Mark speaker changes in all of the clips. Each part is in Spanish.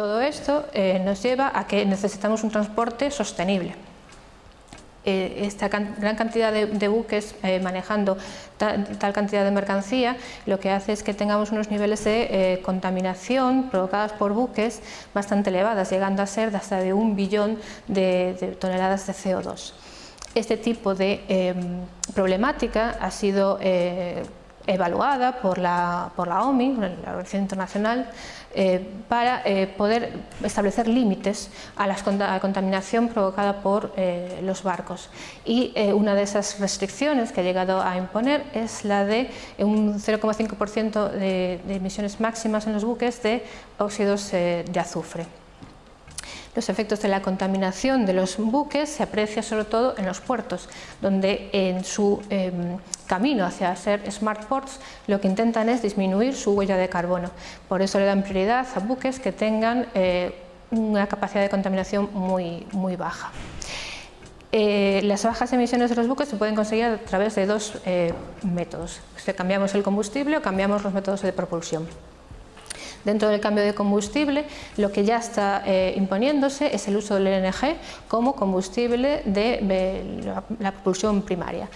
Speaker 1: todo esto nos lleva a que necesitamos un transporte sostenible. Eh, esta gran cantidad de, buques eh, manejando tal cantidad de mercancía lo que hace es que tengamos unos niveles de eh, contaminación provocadas por buques bastante elevadas, llegando a ser de hasta de un billón de, toneladas de CO2. Este tipo de em, problemática ha sido evaluada por la, por la OMI, la Organización Internacional, eh, para eh, poder establecer límites a, la contaminación provocada por eh, los barcos. Y una de esas restricciones que ha llegado a imponer es la de un 0,5% de, de emisiones máximas en los buques de óxidos de azufre. Los efectos de la contaminación de los buques se aprecia sobre todo en los puertos, donde en su em, camino hacia ser smart ports lo que intentan es disminuir su huella de carbono. Por eso le dan prioridad a buques que tengan eh, una capacidad de contaminación muy, muy baja. Eh, las bajas emisiones de los buques se pueden conseguir a través de dos eh, métodos. Cambiamos el combustible o cambiamos los métodos de propulsión. Dentro del cambio de combustible, lo que ya está eh, imponiéndose es el uso del LNG como combustible de, la, propulsión primaria.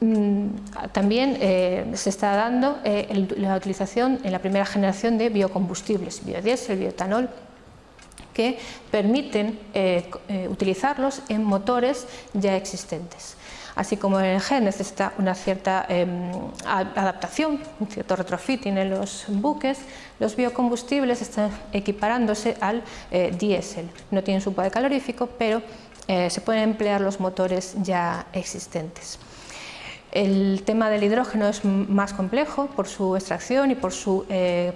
Speaker 1: Mm, también eh, se está dando eh, la utilización en la primera generación de biocombustibles, biodiesel, bioetanol, que permiten utilizarlos en motores ya existentes así como el gen necesita una cierta em, adaptación, un cierto retrofitting en los buques, los biocombustibles están equiparándose al eh, diésel. No tienen su poder calorífico, pero eh, se pueden emplear los motores ya existentes. El tema del hidrógeno es más complejo por su extracción y por su eh,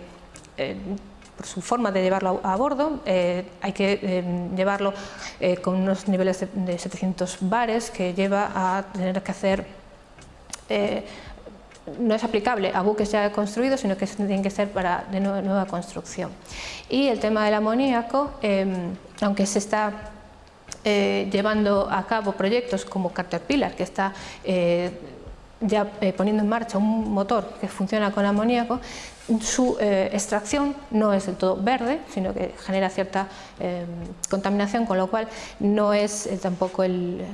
Speaker 1: por su forma de llevarlo a, bordo, eh, hay que eh, llevarlo eh, con unos niveles de, 700 bares que lleva a tener que hacer no es aplicable a buques ya construidos, sino que tienen que ser para de nueva, construcción. Y el tema del amoníaco, aunque se está llevando a cabo proyectos como Caterpillar, que está ya poniendo en marcha un motor que funciona con amoníaco, su eh, extracción no es del todo verde, sino que genera cierta eh, contaminación, con lo cual no es eh, tampoco el,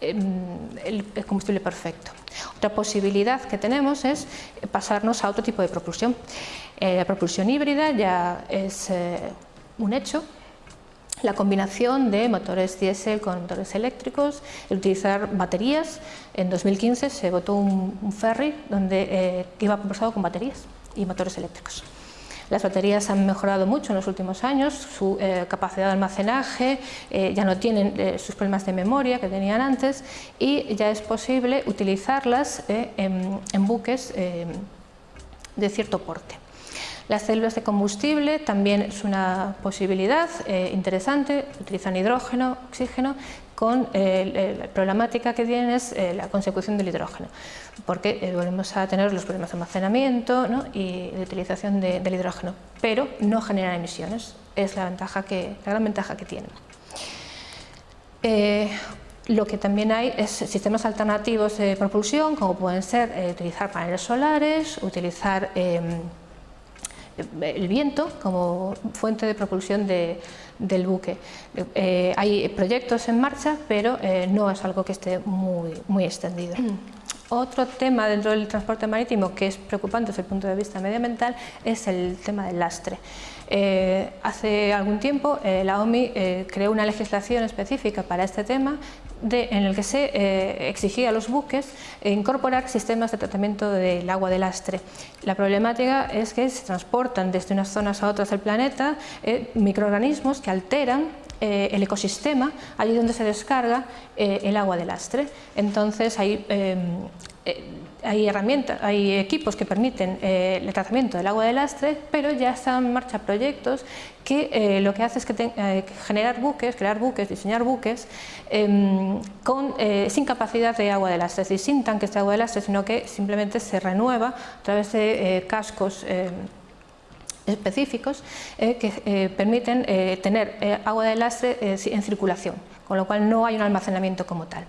Speaker 1: el, combustible perfecto. Otra posibilidad que tenemos es pasarnos a otro tipo de propulsión. la propulsión híbrida ya es un hecho, la combinación de motores diésel con motores eléctricos, el utilizar baterías. En 2015 se votó un, ferry donde iba propulsado con baterías y motores eléctricos. Las baterías han mejorado mucho en los últimos años, su eh, capacidad de almacenaje, eh, ya no tienen eh, sus problemas de memoria que tenían antes y ya es posible utilizarlas en, buques de cierto porte. Las células de combustible también es una posibilidad interesante, utilizan hidrógeno, oxígeno con eh, la problemática que tiene es eh, la consecución del hidrógeno, porque eh, volvemos a tener los problemas de almacenamiento y de utilización del hidrógeno, pero no genera emisiones, es la, ventaja que, la gran ventaja que tiene. lo que también hay es sistemas alternativos de propulsión, como pueden ser utilizar paneles solares, utilizar em, el viento como fuente de propulsión del buque. Eh, hay proyectos en marcha, pero eh, no es algo que esté muy, muy extendido. Otro tema dentro del transporte marítimo que es preocupante desde el punto de vista medioambiental es el tema del lastre. Eh, hace algún tiempo la OMI creó una legislación específica para este tema en el que se eh, exigía a los buques incorporar sistemas de tratamiento del agua de lastre. La problemática es que se transportan desde unas zonas a otras del planeta eh, microorganismos que alteran eh, el ecosistema allí donde se descarga el agua de lastre. Entonces hay hay herramientas, hay equipos que permiten eh, el tratamiento del agua de lastre, pero ya están en marcha proyectos que eh, lo que hace es eh, generar buques, crear buques, diseñar buques em, con, sin capacidad de agua de lastre, es decir, sin tanques de agua de lastre, sino que simplemente se renueva a través de cascos específicos que permiten tener agua de lastre en circulación, con lo cual no hay un almacenamiento como tal.